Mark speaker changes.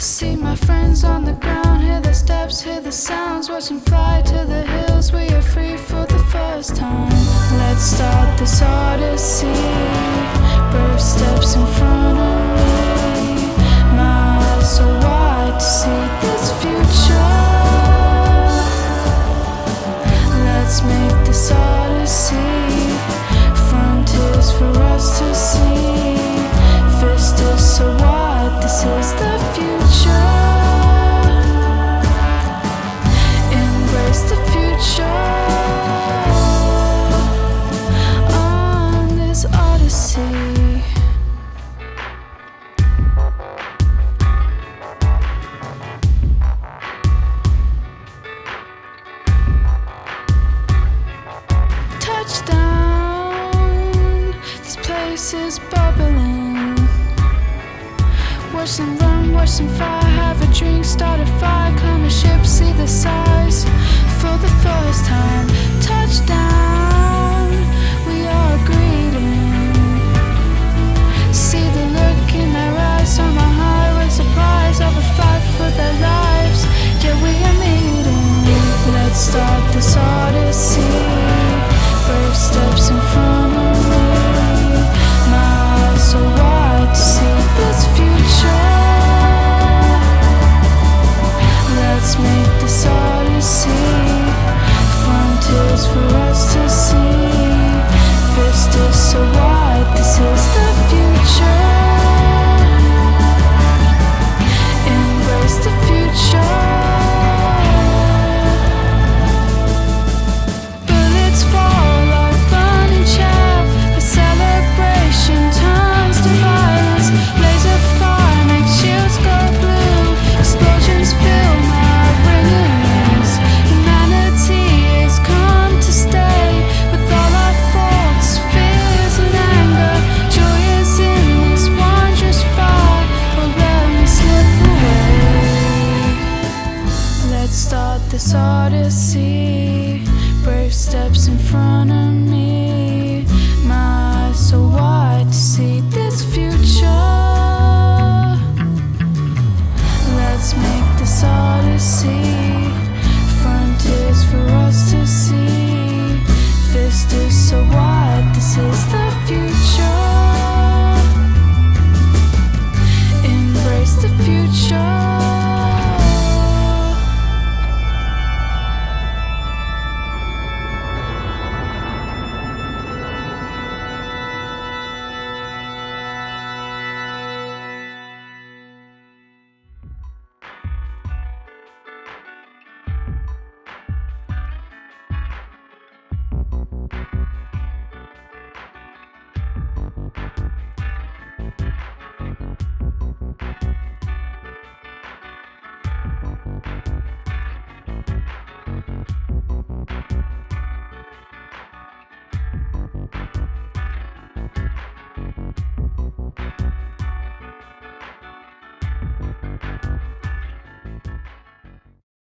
Speaker 1: See my friends on the ground, hear the steps, hear the sounds. Watch them fly to the hills. We are free for the first time. Let's start this odyssey. Brave steps in front this is bubbling. Watch them run, watch them fly, have a drink, start a fire, climb a ship, see the size for the first time. Touchdown, justice, so what this is this odyssey Brave steps in front of me.